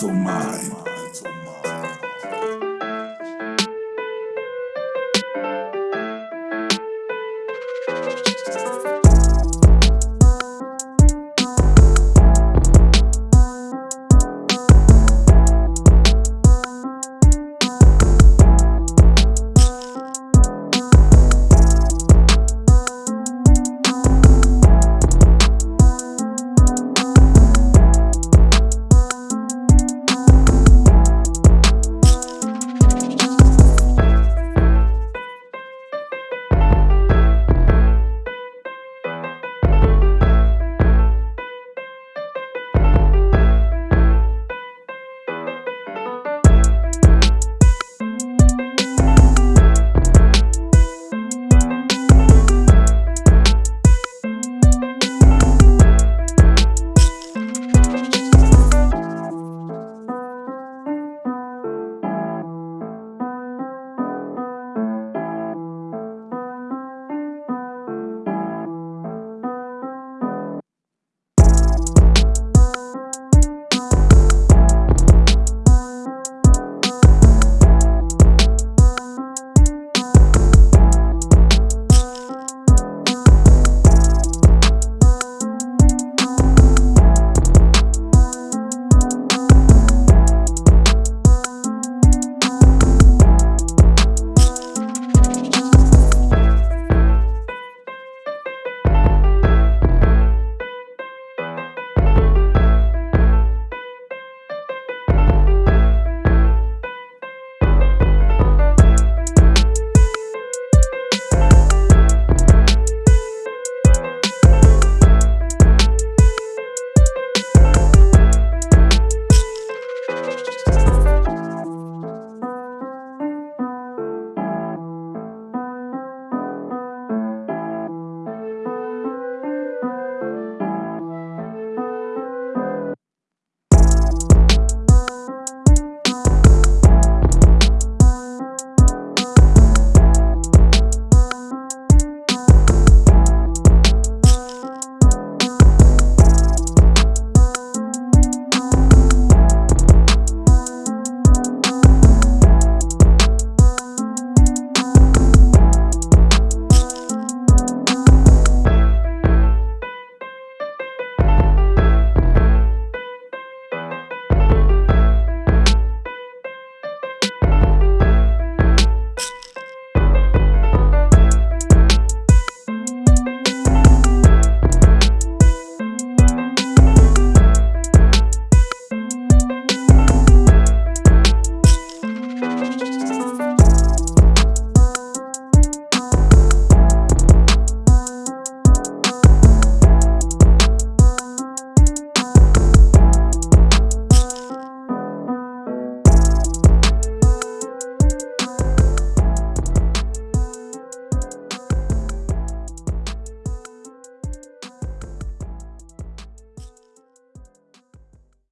mental mind.